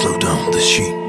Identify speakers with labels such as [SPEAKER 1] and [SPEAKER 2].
[SPEAKER 1] Slow down the sheep.